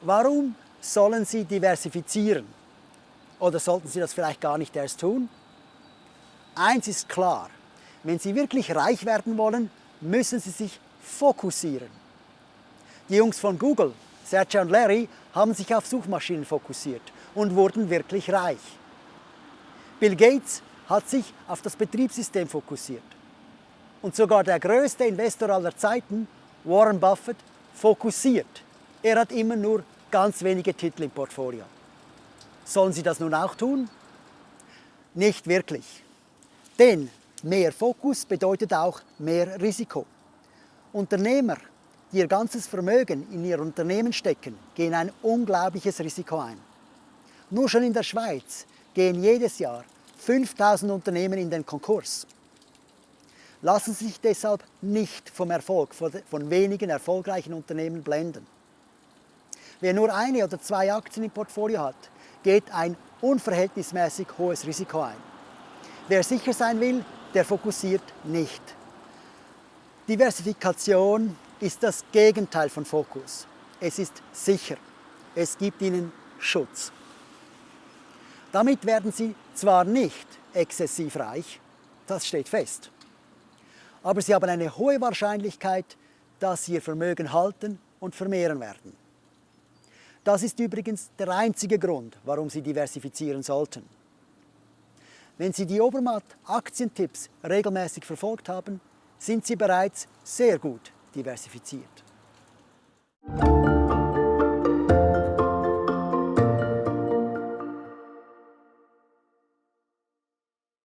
Warum sollen Sie diversifizieren? Oder sollten Sie das vielleicht gar nicht erst tun? Eins ist klar, wenn Sie wirklich reich werden wollen, müssen Sie sich fokussieren. Die Jungs von Google, Sergey und Larry, haben sich auf Suchmaschinen fokussiert und wurden wirklich reich. Bill Gates hat sich auf das Betriebssystem fokussiert. Und sogar der größte Investor aller Zeiten, Warren Buffett, fokussiert. Er hat immer nur ganz wenige Titel im Portfolio. Sollen Sie das nun auch tun? Nicht wirklich. Denn mehr Fokus bedeutet auch mehr Risiko. Unternehmer, die ihr ganzes Vermögen in ihr Unternehmen stecken, gehen ein unglaubliches Risiko ein. Nur schon in der Schweiz gehen jedes Jahr 5000 Unternehmen in den Konkurs. Lassen Sie sich deshalb nicht vom Erfolg von wenigen erfolgreichen Unternehmen blenden. Wer nur eine oder zwei Aktien im Portfolio hat, geht ein unverhältnismäßig hohes Risiko ein. Wer sicher sein will, der fokussiert nicht. Diversifikation ist das Gegenteil von Fokus. Es ist sicher. Es gibt ihnen Schutz. Damit werden sie zwar nicht exzessiv reich, das steht fest, aber sie haben eine hohe Wahrscheinlichkeit, dass sie ihr Vermögen halten und vermehren werden. Das ist übrigens der einzige Grund, warum Sie diversifizieren sollten. Wenn Sie die Obermatt Aktientipps regelmäßig verfolgt haben, sind Sie bereits sehr gut diversifiziert.